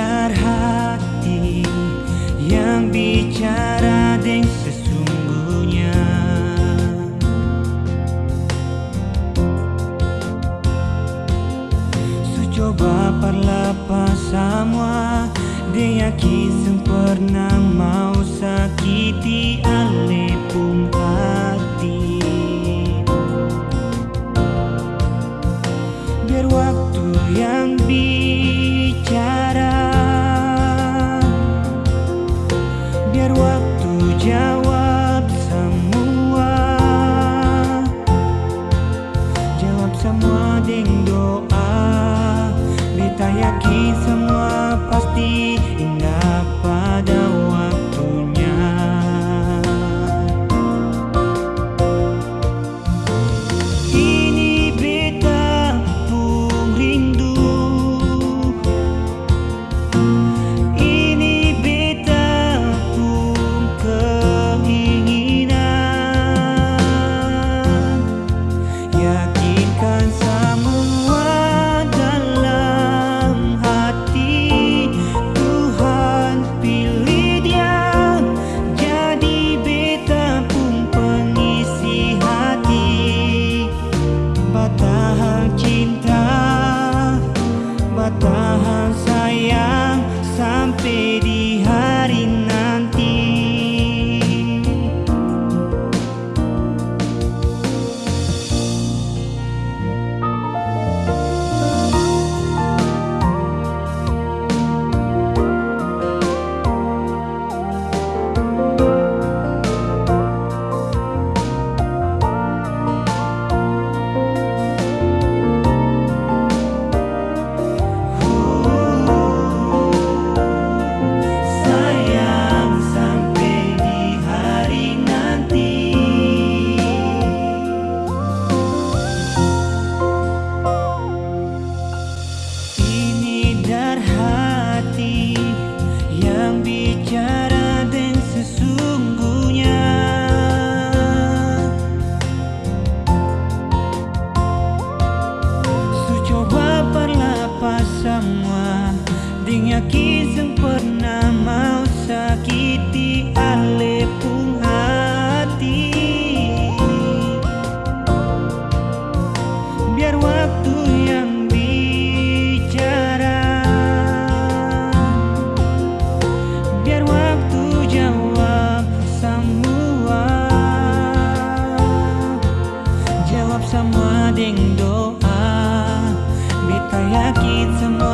Biar hati yang bicara deng sesungguhnya. Su coba parla pas semua Dia yakin sempurna. Yeah. cinta. Bertahan sayang sampai di jawab semua ding doa Bita yakit semua